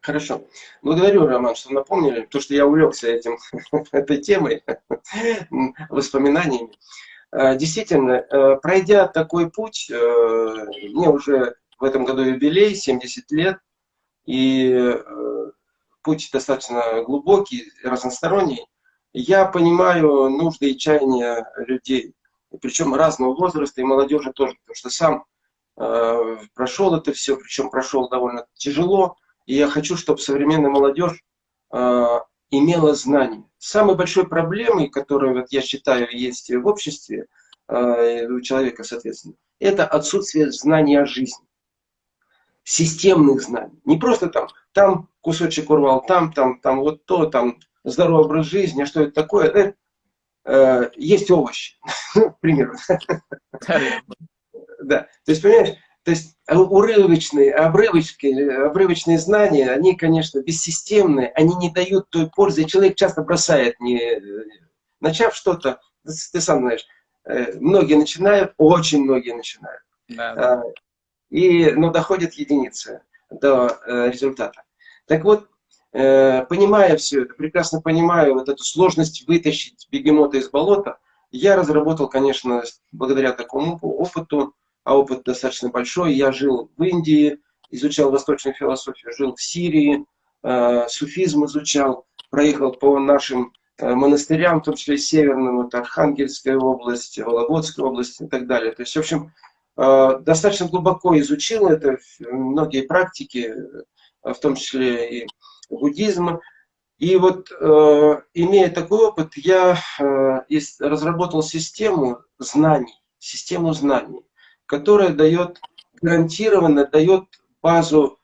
Хорошо. Благодарю, Роман, что напомнили, то, что я увлекся этим, этой темой, воспоминаниями. А, действительно, э, пройдя такой путь, э, мне уже в этом году юбилей, 70 лет, и э, путь достаточно глубокий, разносторонний. Я понимаю нужды и чаяния людей, причем разного возраста, и молодежи тоже, потому что сам э, прошел это все, причем прошел довольно тяжело, и я хочу, чтобы современная молодежь э, имела знания. Самой большой проблемой, которая, вот, я считаю, есть в обществе, э, у человека, соответственно, это отсутствие знания о жизни системных знаний. Не просто там, там кусочек урвал, там, там, там вот то, там здоровый образ жизни, а что это такое? Э, э, есть овощи, ну, к примеру. Да, то есть, понимаешь, то есть урывочные, обрывочные, обрывочные знания, они, конечно, бессистемные, они не дают той пользы, и человек часто бросает, не, начав что-то, ты сам знаешь, э, многие начинают, очень многие начинают. Да, да. А, и, но доходит единицы до э, результата. Так вот, э, понимая все это, прекрасно понимаю вот эту сложность вытащить бегемота из болота, я разработал, конечно, благодаря такому опыту, а опыт достаточно большой, я жил в Индии, изучал восточную философию, жил в Сирии, э, суфизм изучал, проехал по нашим э, монастырям, в том числе северным, вот Архангельская область, Вологодская область и так далее. То есть, в общем, Э, достаточно глубоко изучил это, многие практики, э, в том числе и буддизм. И вот, э, имея такой опыт, я разработал систему знаний, систему знаний, которая дает, гарантированно дает базу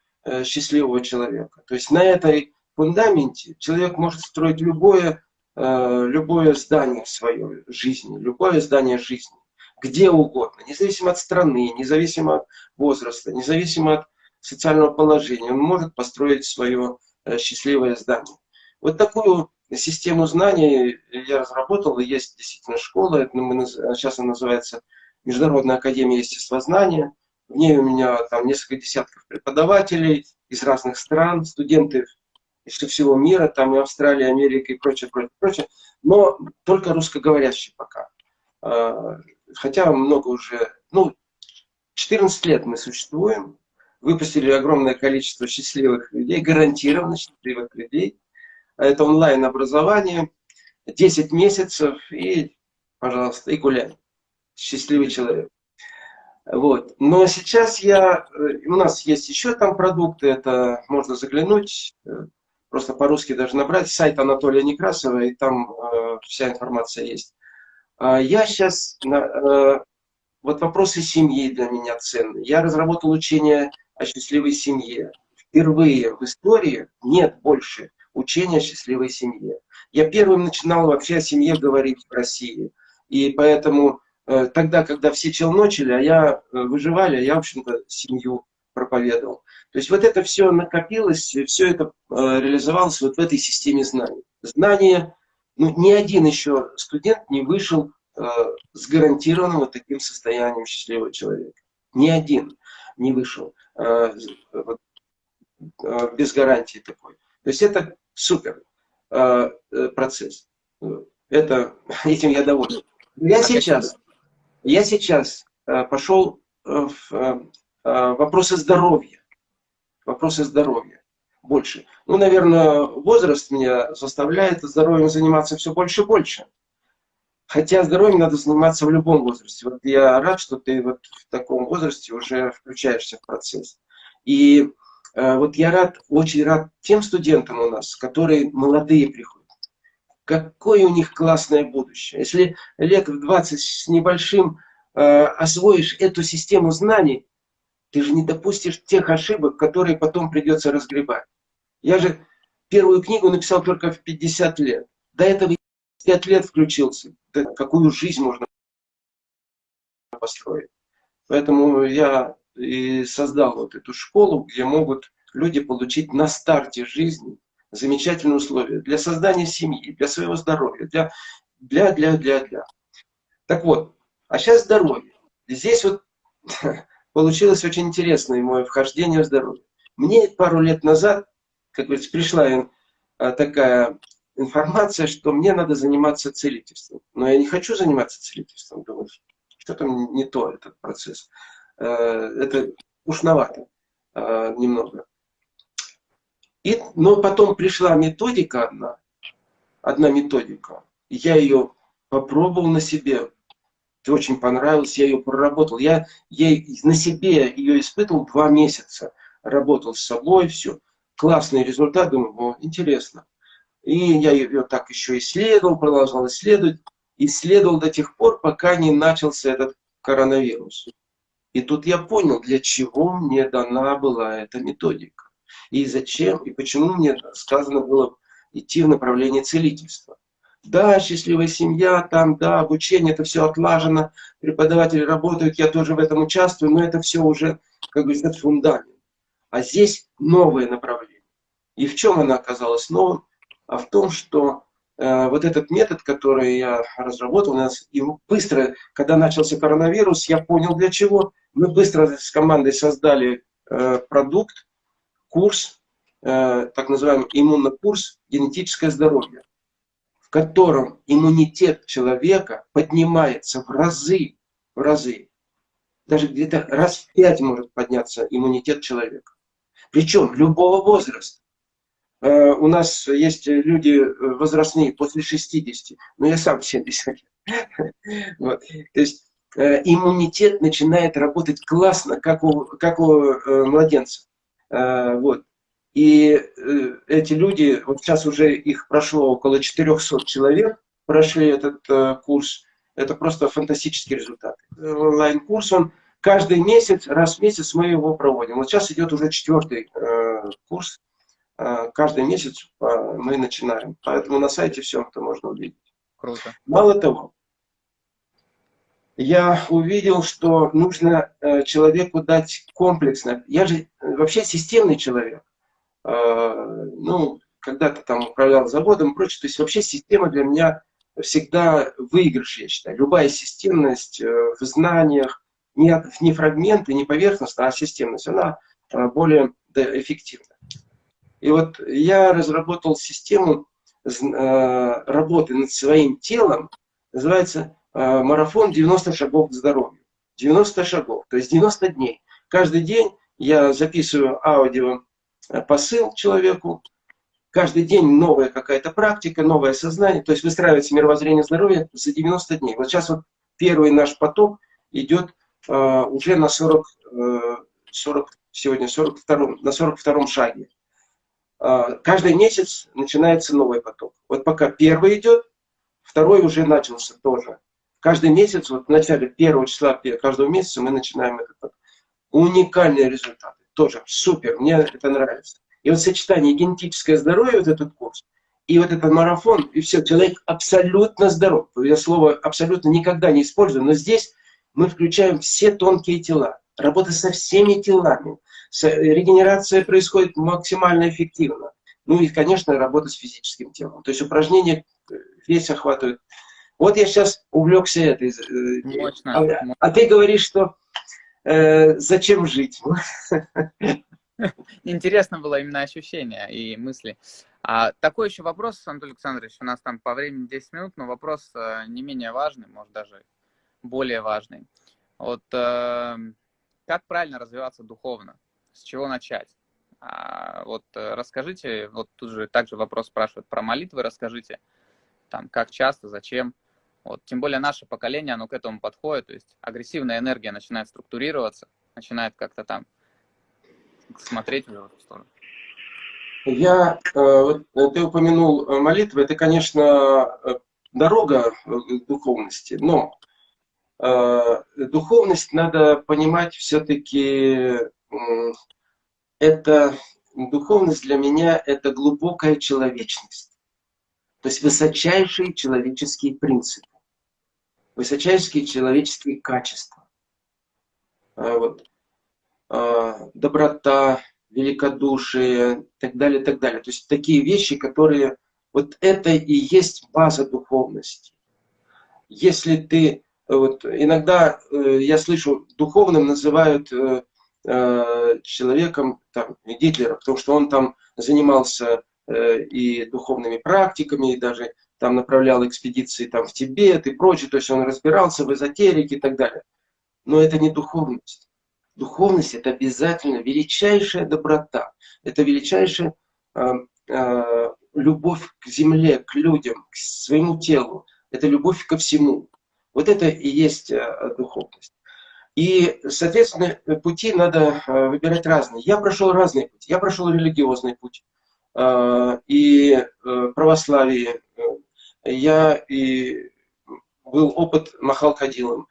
счастливого человека. То есть на этой фундаменте человек может строить любое э, любое здание в своей жизни, любое здание жизни, где угодно, независимо от страны, независимо от возраста, независимо от социального положения, он может построить свое э, счастливое здание. Вот такую систему знаний я разработал, и есть действительно школа, сейчас она называется Международная академия естествознания. В ней у меня там несколько десятков преподавателей из разных стран, студенты из всего мира, там и Австралия, Америка и прочее, прочее, прочее, но только русскоговорящие пока. А, хотя много уже, ну, 14 лет мы существуем, выпустили огромное количество счастливых людей, гарантированно счастливых людей. Это онлайн-образование, 10 месяцев и, пожалуйста, и гуляй. Счастливый человек. Вот. Но сейчас я, э, у нас есть еще там продукты, это можно заглянуть, э, просто по-русски даже набрать, сайт Анатолия Некрасова, и там э, вся информация есть. А я сейчас, э, вот вопросы семьи для меня ценны. Я разработал учение о счастливой семье. Впервые в истории нет больше учения о счастливой семье. Я первым начинал вообще о семье говорить в России. И поэтому э, тогда, когда все челночили, а я э, выживали, я, в общем-то, семью проповедовал. То есть вот это все накопилось, все это э, реализовалось вот в этой системе знаний. Знания, ну, ни один еще студент не вышел с гарантированным вот таким состоянием счастливого человека. Ни один не вышел без гарантии такой. То есть это супер э, процесс. Это, этим я доволен. Я сейчас, я сейчас пошел в вопросы здоровья. Вопросы здоровья больше. Ну, наверное, возраст меня заставляет здоровьем заниматься все больше и больше. Хотя здоровьем надо заниматься в любом возрасте. Вот я рад, что ты вот в таком возрасте уже включаешься в процесс. И э, вот я рад, очень рад тем студентам у нас, которые молодые приходят. Какое у них классное будущее. Если лет в 20 с небольшим э, освоишь эту систему знаний, ты же не допустишь тех ошибок, которые потом придется разгребать. Я же первую книгу написал только в 50 лет. До этого пять лет включился. Какую жизнь можно построить? Поэтому я и создал вот эту школу, где могут люди получить на старте жизни замечательные условия для создания семьи, для своего здоровья, для, для, для, для, для. Так вот, а сейчас здоровье. Здесь вот получилось очень интересное мое вхождение в здоровье. Мне пару лет назад, как говорится, пришла такая информация, что мне надо заниматься целительством. Но я не хочу заниматься целительством. Думаю, что там не то этот процесс. Э, это ушновато э, немного. И, но потом пришла методика одна, одна методика. Я ее попробовал на себе. Очень понравилось, я ее проработал. Я ей на себе ее испытывал два месяца. Работал с собой, все. Классный результат, думаю, о, интересно. И я ее так еще исследовал, продолжал исследовать. Исследовал до тех пор, пока не начался этот коронавирус. И тут я понял, для чего мне дана была эта методика. И зачем, и почему мне сказано было идти в направлении целительства. Да, счастливая семья, там, да, обучение, это все отлажено, преподаватели работают, я тоже в этом участвую, но это все уже, как говорится, фундамент. А здесь новое направление. И в чем она оказалась новым? А в том, что э, вот этот метод, который я разработал, у нас и быстро, когда начался коронавирус, я понял для чего. Мы быстро с командой создали э, продукт, курс, э, так называемый иммунный курс «Генетическое здоровье», в котором иммунитет человека поднимается в разы, в разы. Даже где-то раз в пять может подняться иммунитет человека. Причем любого возраста. Э, у нас есть люди возрастные после 60, но я сам 70 вот. То есть э, иммунитет начинает работать классно, как у, как у э, младенца. Вот. И эти люди, вот сейчас уже их прошло около 400 человек, прошли этот курс. Это просто фантастический результат. Онлайн-курс, он каждый месяц, раз в месяц мы его проводим. Вот сейчас идет уже четвертый курс каждый месяц мы начинаем. Поэтому на сайте все это можно увидеть. Круто. Мало того, я увидел, что нужно человеку дать комплексно. Я же вообще системный человек. Ну, когда-то там управлял заводом и прочее. То есть вообще система для меня всегда выигрыш, я считаю. Любая системность в знаниях, не, не фрагменты, не поверхностная, а системность, она более эффективна. И вот я разработал систему э, работы над своим телом, называется э, марафон 90 шагов к здоровью. 90 шагов, то есть 90 дней. Каждый день я записываю аудио э, посыл человеку, каждый день новая какая-то практика, новое сознание, то есть выстраивается мировоззрение здоровья за 90 дней. Вот сейчас вот первый наш поток идет уже на 40, э, 40 сегодня 42, на 42 шаге. А, каждый месяц начинается новый поток. Вот пока первый идет, второй уже начался тоже. Каждый месяц, вот в начале первого числа каждого месяца мы начинаем этот поток. Уникальные результаты. Тоже супер, мне это нравится. И вот сочетание генетическое здоровье, вот этот курс, и вот этот марафон, и все, человек абсолютно здоров. Я слово абсолютно никогда не использую, но здесь мы включаем все тонкие тела. Работа со всеми телами регенерация происходит максимально эффективно. Ну и, конечно, работа с физическим телом. То есть упражнения э, весь охватывают. Вот я сейчас увлекся этой. Э, мощно, а, мощно. а ты говоришь, что э, зачем жить? Интересно было именно ощущение и мысли. А такой еще вопрос, Анатолий Александрович, у нас там по времени 10 минут, но вопрос э, не менее важный, может даже более важный. Вот э, как правильно развиваться духовно? С чего начать? А, вот э, расскажите, вот тут же также вопрос спрашивают про молитвы, расскажите, там, как часто, зачем. Вот, тем более наше поколение, оно к этому подходит, то есть агрессивная энергия начинает структурироваться, начинает как-то там смотреть в эту сторону. Я, э, вот э, ты упомянул молитвы, это, конечно, дорога духовности, но духовность надо понимать все-таки это духовность для меня это глубокая человечность. То есть высочайшие человеческие принципы, высочайшие человеческие качества. А, вот, а, доброта, великодушие, так далее, так далее. То есть такие вещи, которые... Вот это и есть база духовности. Если ты... Вот, иногда э, я слышу, духовным называют э, человеком, там, Гитлера, потому что он там занимался э, и духовными практиками, и даже там направлял экспедиции там, в Тибет и прочее, то есть он разбирался в эзотерике и так далее. Но это не духовность. Духовность – это обязательно величайшая доброта, это величайшая э, э, любовь к земле, к людям, к своему телу, это любовь ко всему. Вот это и есть э, духовность. И, соответственно, пути надо э, выбирать разные. Я прошел разные пути. Я прошел религиозный путь. Э, и э, православие. Я и был опыт Махал Кадилом.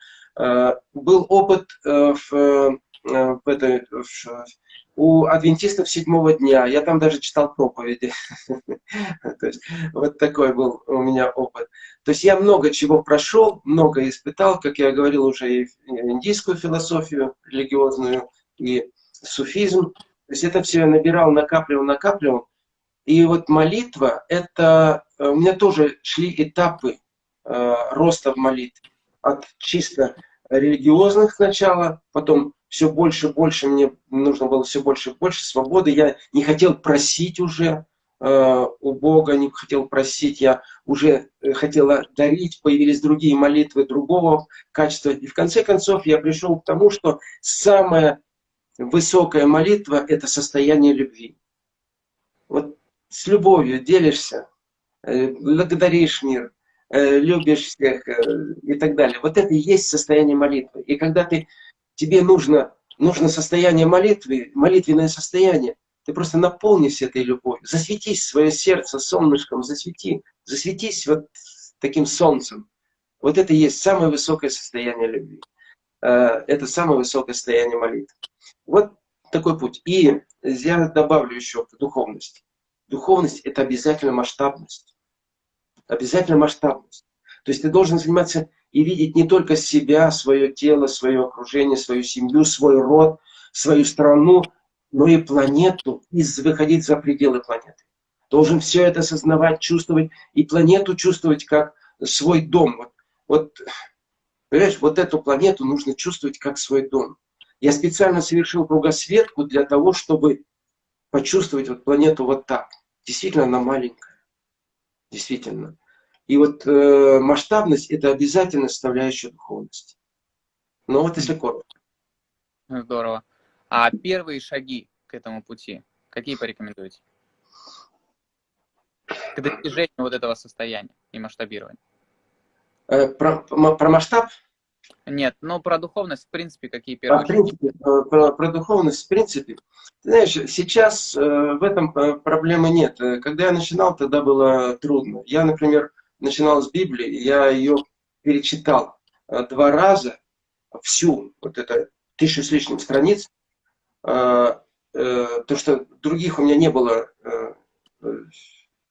Был опыт в, в, этой, в, у адвентистов седьмого дня. Я там даже читал проповеди. Вот такой был у меня опыт. То есть я много чего прошел, много испытал, как я говорил уже, и индийскую философию религиозную, и суфизм. То есть это все я набирал, накапливал, накапливал. И вот молитва, это э, у меня тоже шли этапы э, роста в молитве. От чисто религиозных сначала, потом все больше и больше, мне нужно было все больше и больше свободы. Я не хотел просить уже э, у Бога, не хотел просить, я уже э, хотела дарить, появились другие молитвы другого качества. И в конце концов я пришел к тому, что самая высокая молитва – это состояние любви. Вот с любовью делишься, э, благодаришь мир, э, любишь всех и так далее. Вот это и есть состояние молитвы. И когда ты тебе нужно, нужно состояние молитвы, молитвенное состояние, ты просто наполнись этой любовью, засветись свое сердце солнышком, засвети, засветись вот таким солнцем. Вот это и есть самое высокое состояние любви. Э, это самое высокое состояние молитвы. Вот такой путь. И я добавлю еще в духовности. духовность – это обязательно масштабность. Обязательно масштабность. То есть ты должен заниматься и видеть не только себя, свое тело, свое окружение, свою семью, свой род, свою страну, но и планету, и выходить за пределы планеты. Должен все это осознавать, чувствовать, и планету чувствовать как свой дом. Вот, вот, понимаешь, вот эту планету нужно чувствовать как свой дом. Я специально совершил кругосветку для того, чтобы почувствовать вот планету вот так. Действительно, она маленькая. Действительно. И вот э, масштабность – это обязательно составляющая духовности. Но вот если коротко. Здорово. А первые шаги к этому пути, какие порекомендуете? К достижению вот этого состояния и масштабирования. Э, про, про масштаб? Нет, но про духовность, в принципе, какие первые а, в принципе, э, про, про духовность, в принципе. Ты знаешь, сейчас э, в этом проблемы нет. Когда я начинал, тогда было трудно. Я, например, начинал с Библии, я ее перечитал два раза, всю, вот это тысячу с лишним страниц, то, что других у меня не было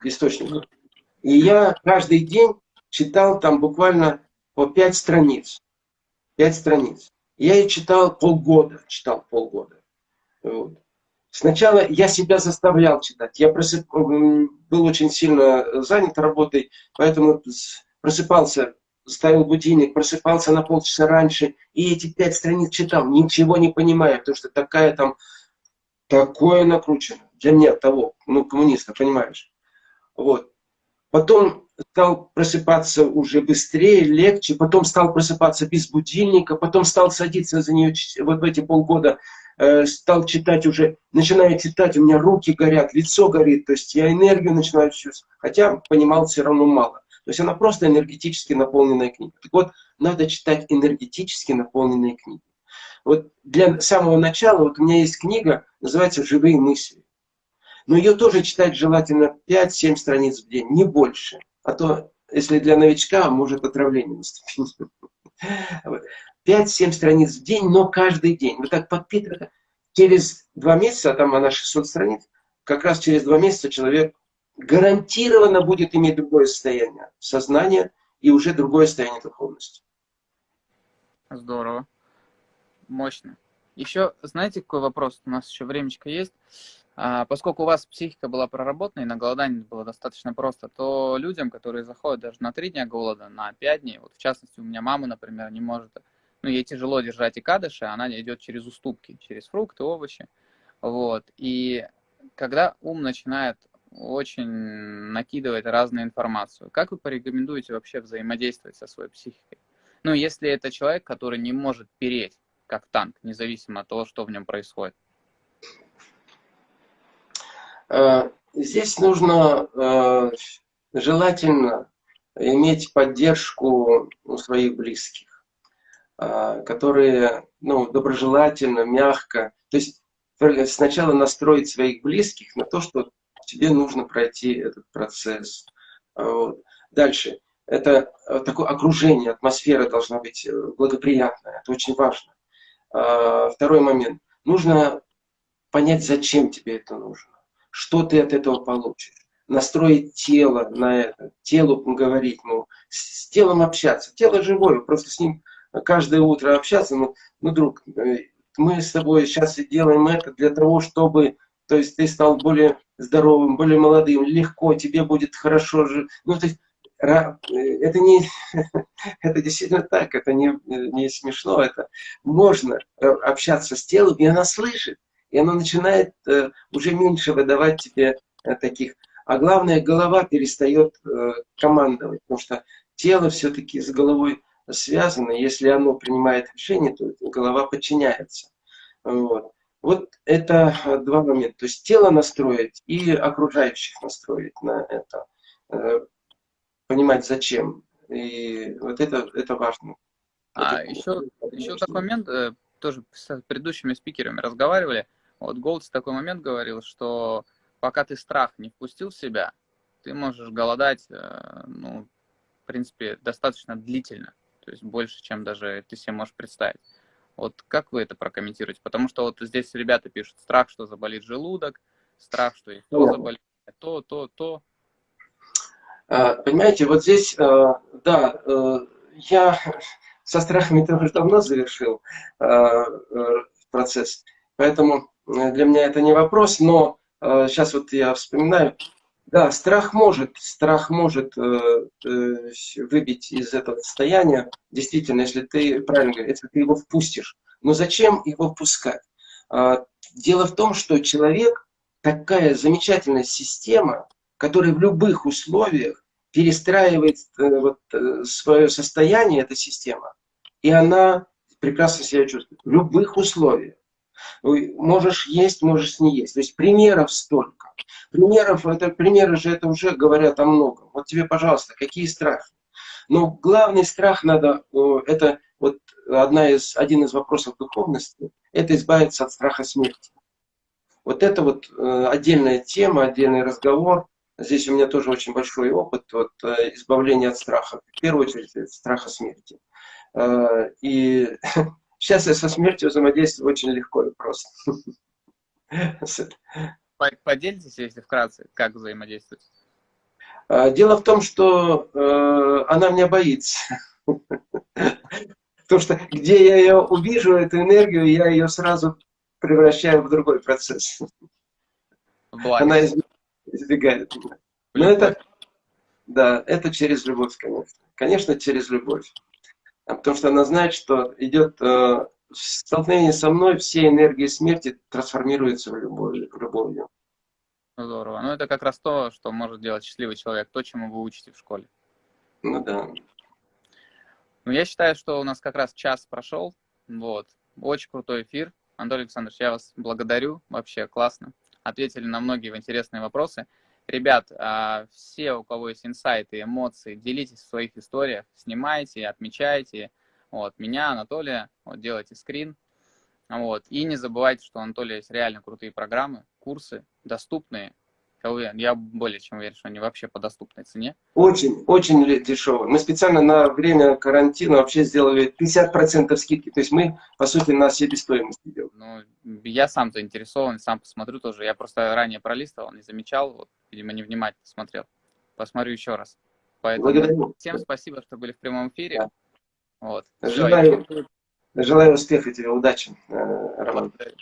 источников. И я каждый день читал там буквально по пять страниц. Пять страниц. Я ее читал полгода, читал полгода. Вот. Сначала я себя заставлял читать. Я просып... был очень сильно занят работой, поэтому просыпался, ставил будильник, просыпался на полчаса раньше, и эти пять страниц читал, ничего не понимая, потому что такая там, такое накручено. Для меня того, ну, коммуниста, понимаешь. Вот. Потом стал просыпаться уже быстрее, легче, потом стал просыпаться без будильника, потом стал садиться за нее вот в эти полгода, э, стал читать уже, начинаю читать, у меня руки горят, лицо горит, то есть я энергию начинаю чувствовать, хотя понимал все равно мало. То есть она просто энергетически наполненная книга. Так вот, надо читать энергетически наполненные книги. Вот для самого начала, вот у меня есть книга, называется «Живые мысли». Но ее тоже читать желательно 5-7 страниц в день, не больше. А то, если для новичка, может отравление наступить. 5-7 страниц в день, но каждый день. Вот так подпитывать. Через два месяца, а там она 600 страниц, как раз через два месяца человек гарантированно будет иметь другое состояние сознания и уже другое состояние духовности. Здорово. Мощно. Еще, знаете, какой вопрос? У нас еще времечко есть. А, поскольку у вас психика была проработана и на голодании было достаточно просто, то людям, которые заходят даже на три дня голода, на пять дней, вот в частности у меня мама, например, не может, ну ей тяжело держать и кадыши, она идет через уступки, через фрукты, овощи, вот, и когда ум начинает очень накидывать разную информацию, как вы порекомендуете вообще взаимодействовать со своей психикой? Ну, если это человек, который не может переть, как танк, независимо от того, что в нем происходит. Э, здесь нужно э, желательно иметь поддержку у своих близких, которые ну, доброжелательно, мягко. То есть сначала настроить своих близких на то, что тебе нужно пройти этот процесс. Вот. Дальше. Это такое окружение, атмосфера должна быть благоприятная. Это очень важно. Второй момент. Нужно понять, зачем тебе это нужно что ты от этого получишь. Настроить тело на это, телу говорить, ну, с телом общаться. Тело живое, просто с ним каждое утро общаться. Ну, ну друг, э, мы с тобой сейчас делаем это для того, чтобы то есть ты стал более здоровым, более молодым, легко, тебе будет хорошо жить. Ну, то есть, э, это не, это действительно так, это не, не смешно, это можно э, общаться с телом, и она слышит и оно начинает э, уже меньше выдавать тебе э, таких. А главное, голова перестает э, командовать, потому что тело все-таки с головой связано. Если оно принимает решение, то голова подчиняется. Вот. Вот это э, два момента. То есть тело настроить и окружающих настроить на это. Э, понимать зачем. И вот это, это важно. А это, еще, еще такой момент, э, тоже с предыдущими спикерами разговаривали. Вот Голдс такой момент говорил, что пока ты страх не впустил в себя, ты можешь голодать, ну, в принципе, достаточно длительно. То есть больше, чем даже ты себе можешь представить. Вот как вы это прокомментируете? Потому что вот здесь ребята пишут страх, что заболит желудок, страх, что яйцо заболит, то, то, то. А, понимаете, вот здесь, э, да, э, я со страхами тоже давно завершил э, процесс, поэтому для меня это не вопрос, но сейчас вот я вспоминаю, да, страх может, страх может выбить из этого состояния, действительно, если ты, правильно говоришь, если ты его впустишь. Но зачем его впускать? А, дело в том, что человек такая замечательная система, которая в любых условиях перестраивает э, вот, э, свое состояние, эта система, и она прекрасно себя чувствует в любых условиях. Можешь есть, можешь не есть. То есть примеров столько. Примеров, это, примеры же это уже говорят о многом. Вот тебе, пожалуйста, какие страхи? Но главный страх надо, это вот одна из, один из вопросов духовности, это избавиться от страха смерти. Вот это вот э, отдельная тема, отдельный разговор. Здесь у меня тоже очень большой опыт вот, э, избавления от страха. В первую очередь, от страха смерти. Э, и сейчас я со смертью взаимодействую очень легко и просто. Поделитесь, если вкратце, как взаимодействовать? Дело в том, что она меня боится. Потому что где я ее увижу, эту энергию, я ее сразу превращаю в другой процесс. Благо. Она избегает меня. Но это, да, это через любовь, конечно. Конечно, через любовь. А потому что она знает, что идет э, столкновение со мной, все энергии смерти трансформируются в любовь. В любовью. Здорово. Ну, это как раз то, что может делать счастливый человек, то, чему вы учите в школе. Ну да. Ну, я считаю, что у нас как раз час прошел. Вот. Очень крутой эфир. Анатолий Александрович, я вас благодарю. Вообще классно. Ответили на многие интересные вопросы. Ребят, а, все, у кого есть инсайты, эмоции, делитесь в своих историях, снимайте, отмечайте. Вот, меня, Анатолия, вот, делайте скрин. Вот. И не забывайте, что у Анатолия есть реально крутые программы, курсы, доступные, я уверен, я более чем уверен, что они вообще по доступной цене. Очень, очень дешевые. Мы специально на время карантина вообще сделали 50% скидки. То есть мы, по сути, на себестоимость делаем. Ну, я сам заинтересован, сам посмотрю тоже. Я просто ранее пролистывал, не замечал, вот, видимо, невнимательно смотрел. Посмотрю еще раз. Поэтому Благодарю. всем спасибо, что были в прямом эфире. Вот. Желаю, Все, желаю успеха тебе, удачи, э, Роман. Благодарю.